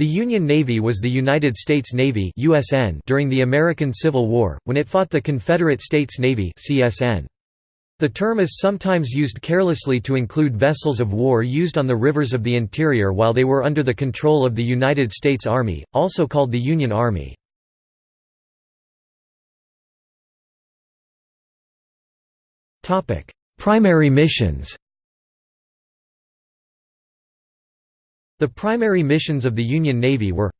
The Union Navy was the United States Navy USN during the American Civil War, when it fought the Confederate States Navy CSN. The term is sometimes used carelessly to include vessels of war used on the rivers of the interior while they were under the control of the United States Army, also called the Union Army. Primary missions The primary missions of the Union Navy were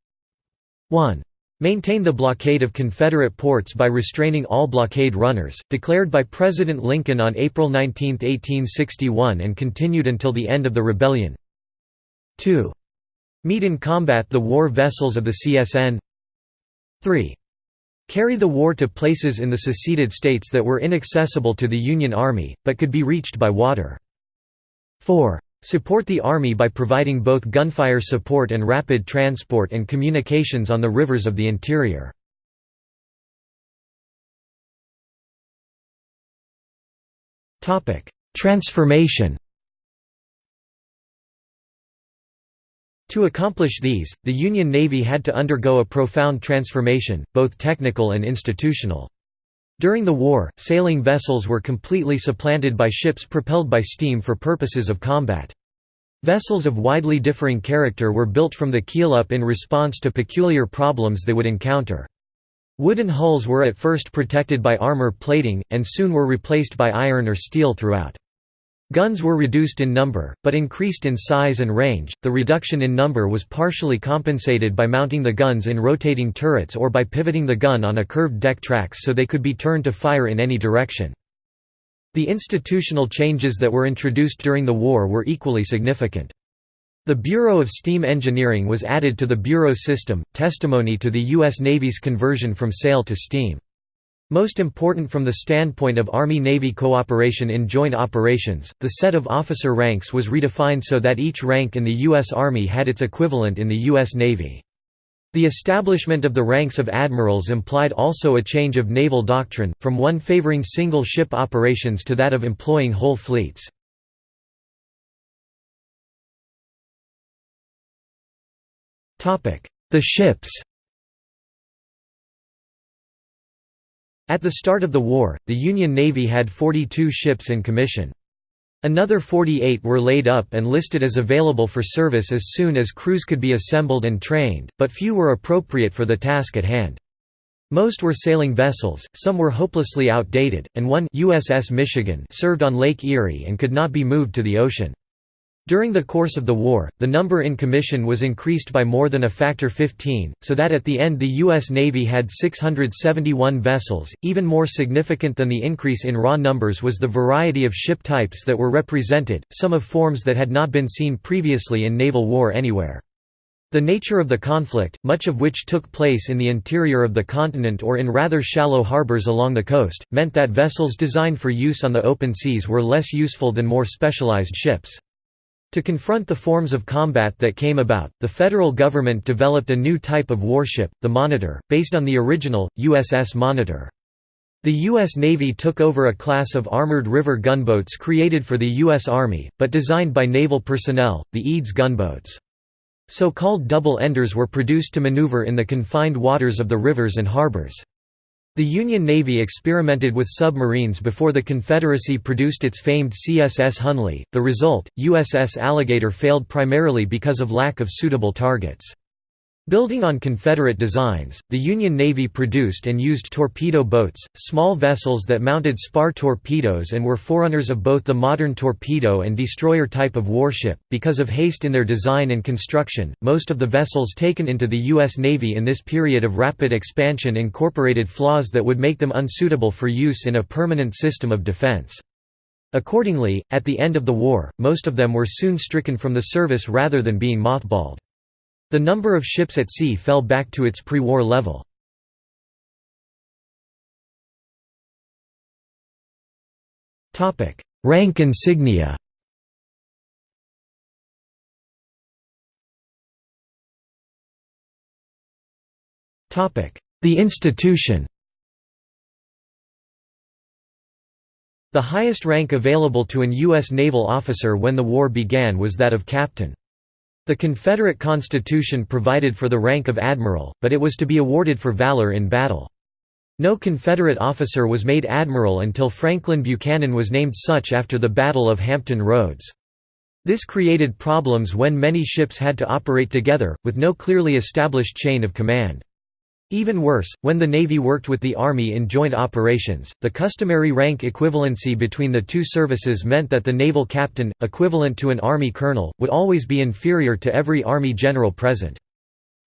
1. Maintain the blockade of Confederate ports by restraining all blockade runners, declared by President Lincoln on April 19, 1861 and continued until the end of the rebellion 2. Meet and combat the war vessels of the CSN 3. Carry the war to places in the seceded states that were inaccessible to the Union Army, but could be reached by water 4. Support the Army by providing both gunfire support and rapid transport and communications on the rivers of the interior. Transformation To accomplish these, the Union Navy had to undergo a profound transformation, both technical and institutional. During the war, sailing vessels were completely supplanted by ships propelled by steam for purposes of combat. Vessels of widely differing character were built from the keel up in response to peculiar problems they would encounter. Wooden hulls were at first protected by armor plating, and soon were replaced by iron or steel throughout. Guns were reduced in number, but increased in size and range. The reduction in number was partially compensated by mounting the guns in rotating turrets or by pivoting the gun on a curved deck tracks so they could be turned to fire in any direction. The institutional changes that were introduced during the war were equally significant. The Bureau of Steam Engineering was added to the Bureau system, testimony to the U.S. Navy's conversion from sail to steam. Most important from the standpoint of Army-Navy cooperation in joint operations, the set of officer ranks was redefined so that each rank in the U.S. Army had its equivalent in the U.S. Navy. The establishment of the ranks of admirals implied also a change of naval doctrine, from one favoring single-ship operations to that of employing whole fleets. The ships At the start of the war, the Union Navy had 42 ships in commission. Another 48 were laid up and listed as available for service as soon as crews could be assembled and trained, but few were appropriate for the task at hand. Most were sailing vessels, some were hopelessly outdated, and one USS Michigan served on Lake Erie and could not be moved to the ocean. During the course of the war, the number in commission was increased by more than a factor 15, so that at the end the U.S. Navy had 671 vessels. Even more significant than the increase in raw numbers was the variety of ship types that were represented, some of forms that had not been seen previously in naval war anywhere. The nature of the conflict, much of which took place in the interior of the continent or in rather shallow harbors along the coast, meant that vessels designed for use on the open seas were less useful than more specialized ships. To confront the forms of combat that came about, the federal government developed a new type of warship, the Monitor, based on the original, USS Monitor. The U.S. Navy took over a class of armored river gunboats created for the U.S. Army, but designed by naval personnel, the Eads gunboats. So-called double-enders were produced to maneuver in the confined waters of the rivers and harbors. The Union Navy experimented with submarines before the Confederacy produced its famed CSS Hunley, the result, USS Alligator failed primarily because of lack of suitable targets. Building on Confederate designs, the Union Navy produced and used torpedo boats, small vessels that mounted spar torpedoes and were forerunners of both the modern torpedo and destroyer type of warship. Because of haste in their design and construction, most of the vessels taken into the U.S. Navy in this period of rapid expansion incorporated flaws that would make them unsuitable for use in a permanent system of defense. Accordingly, at the end of the war, most of them were soon stricken from the service rather than being mothballed. The number of ships at sea fell back to its pre-war level. Rank insignia The institution The highest rank available to an U.S. naval officer when the war began was that of captain. The Confederate Constitution provided for the rank of admiral, but it was to be awarded for valor in battle. No Confederate officer was made admiral until Franklin Buchanan was named such after the Battle of Hampton Roads. This created problems when many ships had to operate together, with no clearly established chain of command. Even worse, when the Navy worked with the Army in joint operations, the customary rank equivalency between the two services meant that the naval captain, equivalent to an Army colonel, would always be inferior to every Army general present.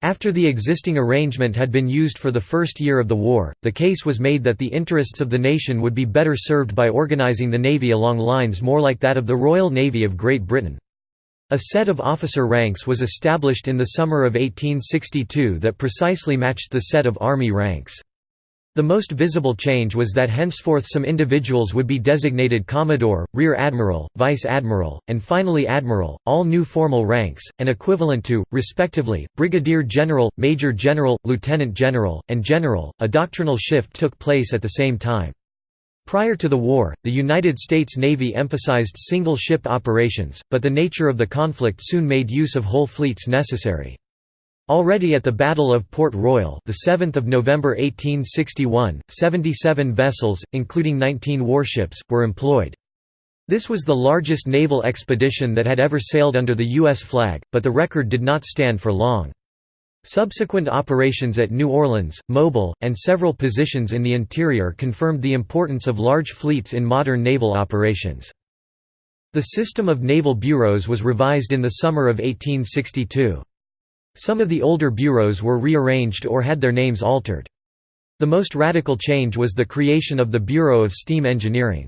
After the existing arrangement had been used for the first year of the war, the case was made that the interests of the nation would be better served by organizing the Navy along lines more like that of the Royal Navy of Great Britain. A set of officer ranks was established in the summer of 1862 that precisely matched the set of army ranks. The most visible change was that henceforth some individuals would be designated Commodore, Rear Admiral, Vice Admiral, and finally Admiral, all new formal ranks, and equivalent to, respectively, Brigadier General, Major General, Lieutenant General, and General. A doctrinal shift took place at the same time. Prior to the war, the United States Navy emphasized single-ship operations, but the nature of the conflict soon made use of whole fleets necessary. Already at the Battle of Port Royal, the 7th of November 1861, 77 vessels, including 19 warships, were employed. This was the largest naval expedition that had ever sailed under the U.S. flag, but the record did not stand for long. Subsequent operations at New Orleans, Mobile, and several positions in the interior confirmed the importance of large fleets in modern naval operations. The system of naval bureaus was revised in the summer of 1862. Some of the older bureaus were rearranged or had their names altered. The most radical change was the creation of the Bureau of Steam Engineering.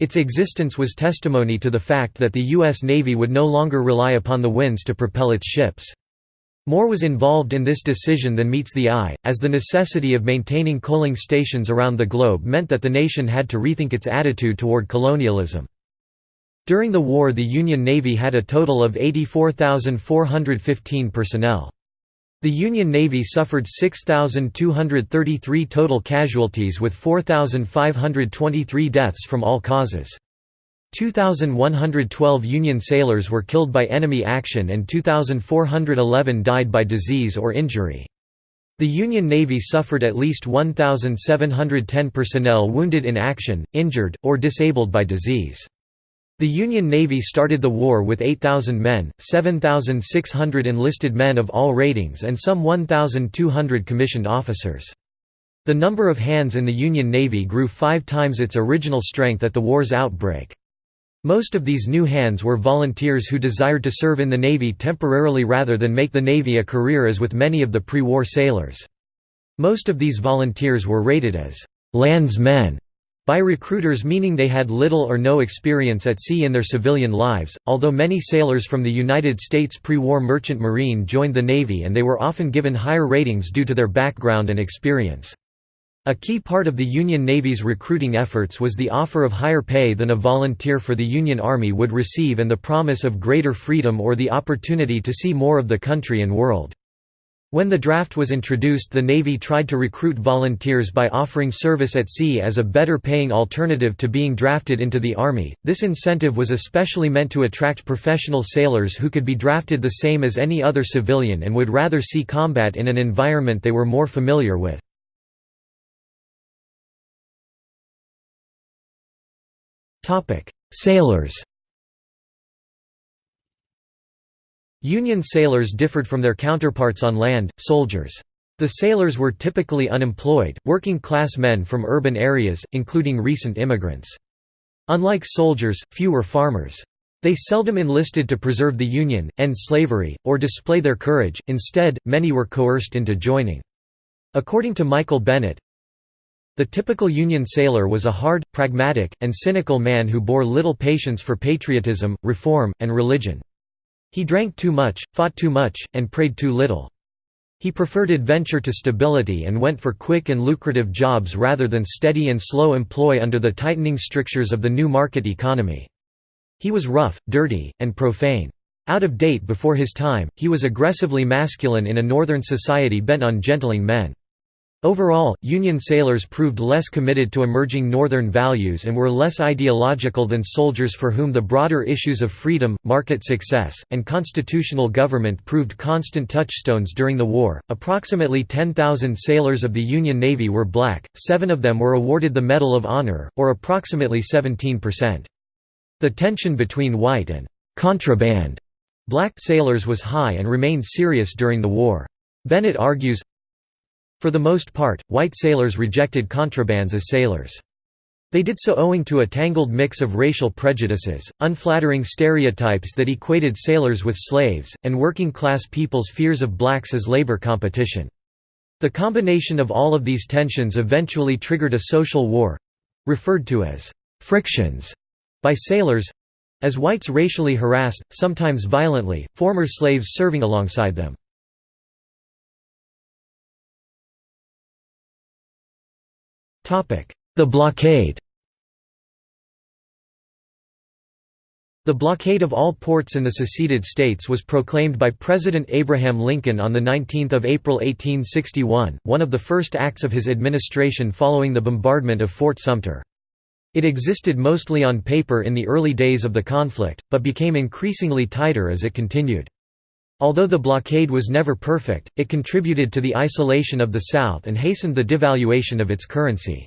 Its existence was testimony to the fact that the U.S. Navy would no longer rely upon the winds to propel its ships. More was involved in this decision than meets the eye, as the necessity of maintaining coaling stations around the globe meant that the nation had to rethink its attitude toward colonialism. During the war the Union Navy had a total of 84,415 personnel. The Union Navy suffered 6,233 total casualties with 4,523 deaths from all causes. 2,112 Union sailors were killed by enemy action and 2,411 died by disease or injury. The Union Navy suffered at least 1,710 personnel wounded in action, injured, or disabled by disease. The Union Navy started the war with 8,000 men, 7,600 enlisted men of all ratings and some 1,200 commissioned officers. The number of hands in the Union Navy grew five times its original strength at the war's outbreak. Most of these new hands were volunteers who desired to serve in the Navy temporarily rather than make the Navy a career as with many of the pre-war sailors. Most of these volunteers were rated as «landsmen» by recruiters meaning they had little or no experience at sea in their civilian lives, although many sailors from the United States pre-war merchant marine joined the Navy and they were often given higher ratings due to their background and experience. A key part of the Union Navy's recruiting efforts was the offer of higher pay than a volunteer for the Union Army would receive and the promise of greater freedom or the opportunity to see more of the country and world. When the draft was introduced the Navy tried to recruit volunteers by offering service at sea as a better paying alternative to being drafted into the Army. This incentive was especially meant to attract professional sailors who could be drafted the same as any other civilian and would rather see combat in an environment they were more familiar with. Topic: Sailors. Union sailors differed from their counterparts on land, soldiers. The sailors were typically unemployed, working-class men from urban areas, including recent immigrants. Unlike soldiers, few were farmers. They seldom enlisted to preserve the Union, end slavery, or display their courage, instead, many were coerced into joining. According to Michael Bennett, the typical Union sailor was a hard, pragmatic, and cynical man who bore little patience for patriotism, reform, and religion. He drank too much, fought too much, and prayed too little. He preferred adventure to stability and went for quick and lucrative jobs rather than steady and slow employ under the tightening strictures of the new market economy. He was rough, dirty, and profane. Out of date before his time, he was aggressively masculine in a northern society bent on gentling men. Overall, Union sailors proved less committed to emerging Northern values and were less ideological than soldiers for whom the broader issues of freedom, market success, and constitutional government proved constant touchstones during the war. Approximately 10,000 sailors of the Union Navy were black, seven of them were awarded the Medal of Honor, or approximately 17%. The tension between white and contraband black sailors was high and remained serious during the war. Bennett argues, for the most part, white sailors rejected contrabands as sailors. They did so owing to a tangled mix of racial prejudices, unflattering stereotypes that equated sailors with slaves, and working-class people's fears of blacks as labor competition. The combination of all of these tensions eventually triggered a social war—referred to as «frictions» by sailors—as whites racially harassed, sometimes violently, former slaves serving alongside them. The blockade The blockade of all ports in the seceded states was proclaimed by President Abraham Lincoln on 19 April 1861, one of the first acts of his administration following the bombardment of Fort Sumter. It existed mostly on paper in the early days of the conflict, but became increasingly tighter as it continued. Although the blockade was never perfect, it contributed to the isolation of the South and hastened the devaluation of its currency.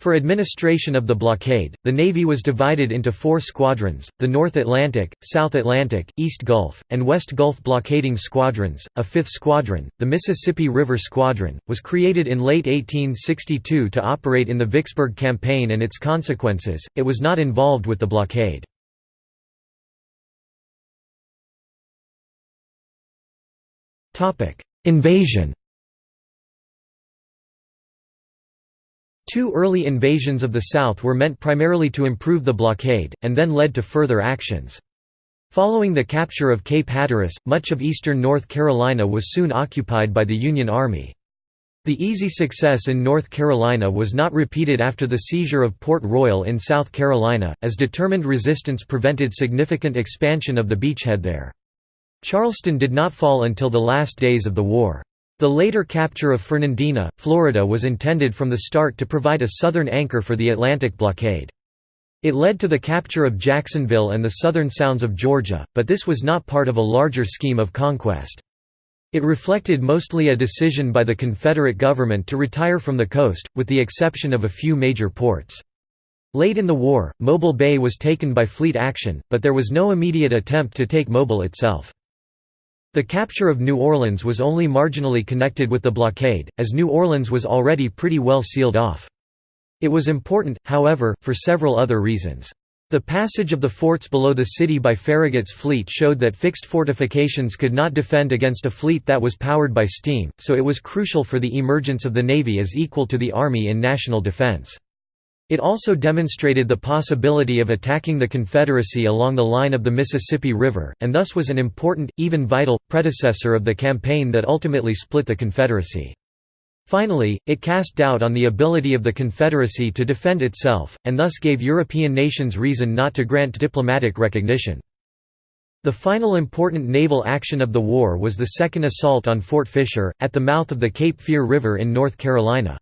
For administration of the blockade, the Navy was divided into four squadrons, the North Atlantic, South Atlantic, East Gulf, and West Gulf blockading squadrons. A fifth squadron, the Mississippi River Squadron, was created in late 1862 to operate in the Vicksburg Campaign and its consequences, it was not involved with the blockade. Invasion Two early invasions of the South were meant primarily to improve the blockade, and then led to further actions. Following the capture of Cape Hatteras, much of eastern North Carolina was soon occupied by the Union Army. The easy success in North Carolina was not repeated after the seizure of Port Royal in South Carolina, as determined resistance prevented significant expansion of the beachhead there. Charleston did not fall until the last days of the war. The later capture of Fernandina, Florida was intended from the start to provide a southern anchor for the Atlantic blockade. It led to the capture of Jacksonville and the southern sounds of Georgia, but this was not part of a larger scheme of conquest. It reflected mostly a decision by the Confederate government to retire from the coast, with the exception of a few major ports. Late in the war, Mobile Bay was taken by fleet action, but there was no immediate attempt to take Mobile itself. The capture of New Orleans was only marginally connected with the blockade, as New Orleans was already pretty well sealed off. It was important, however, for several other reasons. The passage of the forts below the city by Farragut's fleet showed that fixed fortifications could not defend against a fleet that was powered by steam, so it was crucial for the emergence of the Navy as equal to the Army in national defense. It also demonstrated the possibility of attacking the Confederacy along the line of the Mississippi River, and thus was an important, even vital, predecessor of the campaign that ultimately split the Confederacy. Finally, it cast doubt on the ability of the Confederacy to defend itself, and thus gave European nations reason not to grant diplomatic recognition. The final important naval action of the war was the second assault on Fort Fisher, at the mouth of the Cape Fear River in North Carolina.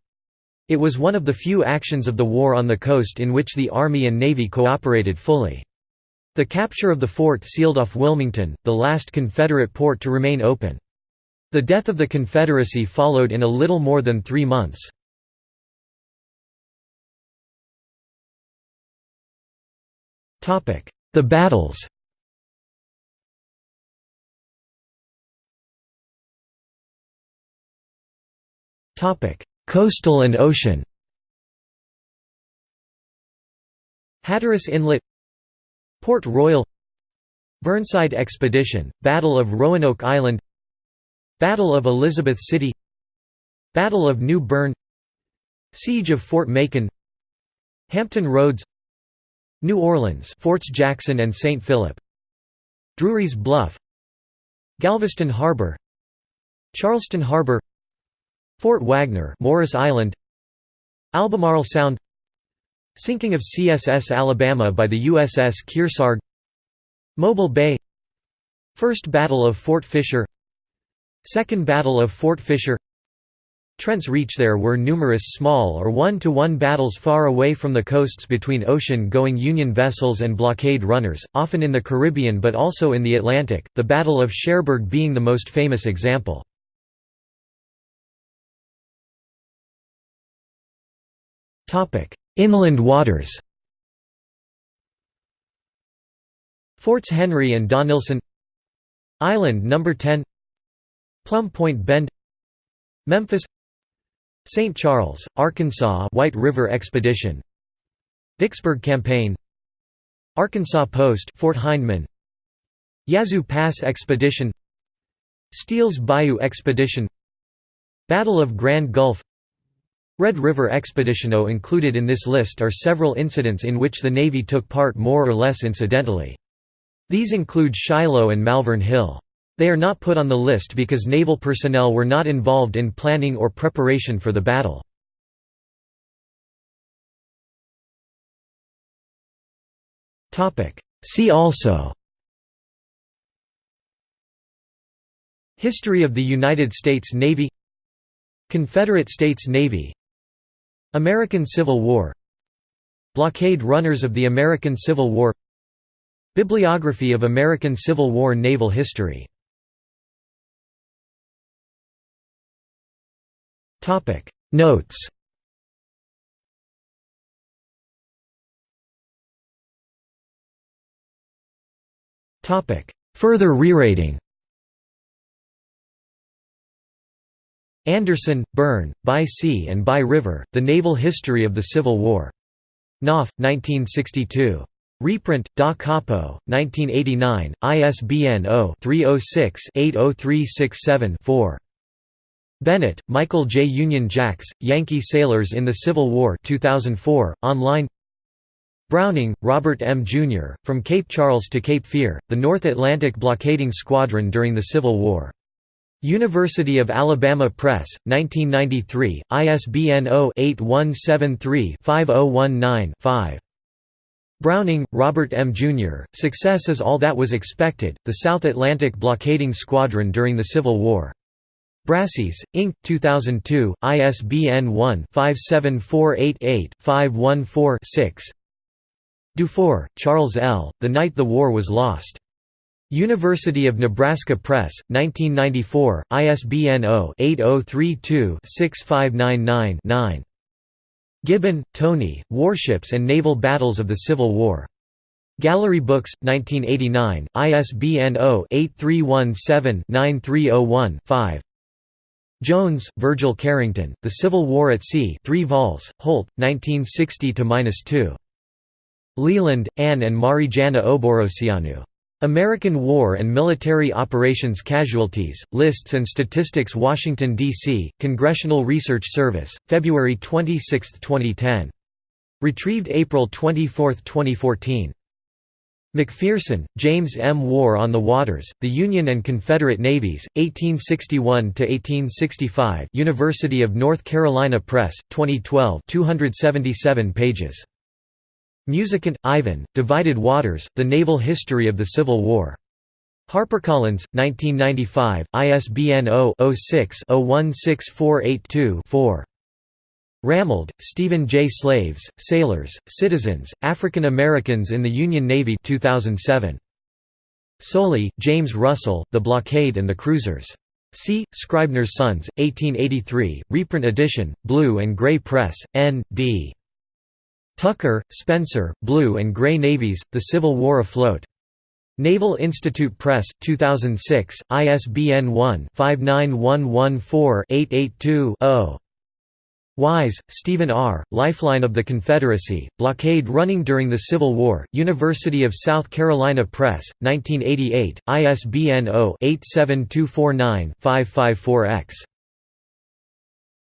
It was one of the few actions of the war on the coast in which the Army and Navy cooperated fully. The capture of the fort sealed off Wilmington, the last Confederate port to remain open. The death of the Confederacy followed in a little more than three months. The battles Coastal and ocean Hatteras Inlet Port Royal Burnside Expedition, Battle of Roanoke Island Battle of Elizabeth City Battle of New Bern Siege of Fort Macon Hampton Roads New Orleans Forts Jackson and St. Philip Drury's Bluff Galveston Harbor Charleston Harbor Fort Wagner Morris Island. Albemarle Sound. Sinking of CSS Alabama by the USS Kearsarge. Mobile Bay. First Battle of Fort Fisher. Second Battle of Fort Fisher. Trent's reach there were numerous small or one-to-one battles far away from the coasts between ocean-going Union vessels and blockade runners, often in the Caribbean but also in the Atlantic, the Battle of Cherbourg being the most famous example. Inland waters Forts Henry and Donelson Island No. 10 Plum Point Bend Memphis St. Charles, Arkansas White River Expedition Vicksburg Campaign Arkansas Post Fort Hindman Yazoo Pass Expedition Steele's Bayou Expedition Battle of Grand Gulf Red River Expedition O included in this list are several incidents in which the Navy took part more or less incidentally. These include Shiloh and Malvern Hill. They are not put on the list because naval personnel were not involved in planning or preparation for the battle. See also History of the United States Navy Confederate States Navy American Civil War Blockade runners of the American Civil War Bibliography of American Civil War naval history. Notes. Further rerating Anderson, Bern, By Sea and By River, The Naval History of the Civil War. Knopf, 1962. Reprint, Da Capo, 1989, ISBN 0-306-80367-4. Bennett, Michael J. Union Jacks, Yankee Sailors in the Civil War 2004, online Browning, Robert M. Jr., From Cape Charles to Cape Fear, the North Atlantic Blockading Squadron during the Civil War. University of Alabama Press, 1993, ISBN 0-8173-5019-5. Browning, Robert M. Jr., Success is All That Was Expected, The South Atlantic Blockading Squadron During the Civil War. Brassey's, Inc., 2002, ISBN 1-57488-514-6 Dufour, Charles L., The Night the War Was Lost. University of Nebraska Press, 1994, ISBN 0-8032-6599-9. Gibbon, Tony, Warships and Naval Battles of the Civil War. Gallery Books, 1989, ISBN 0-8317-9301-5 Jones, Virgil Carrington, The Civil War at Sea 3 vols, Holt, 1960–2. Leland, Anne and Marijana Oboroceanu. American War and Military Operations Casualties, Lists and Statistics Washington, D.C., Congressional Research Service, February 26, 2010. Retrieved April 24, 2014. McPherson, James M. War on the Waters, The Union and Confederate Navies, 1861–1865 University of North Carolina Press, 2012 277 pages. Musicant, Ivan, Divided Waters, The Naval History of the Civil War. HarperCollins, 1995, ISBN 0-06-016482-4. Ramold, Stephen J. Slaves, Sailors, Citizens, African Americans in the Union Navy 2007. Soley, James Russell, The Blockade and the Cruisers. C. Scribner's Sons, 1883, reprint edition, Blue and Gray Press, N.D. Tucker, Spencer, Blue and Gray Navies, The Civil War Afloat. Naval Institute Press, 2006, ISBN 1-59114-882-0. Wise, Stephen R., Lifeline of the Confederacy, Blockade Running During the Civil War, University of South Carolina Press, 1988, ISBN 0-87249-554-X.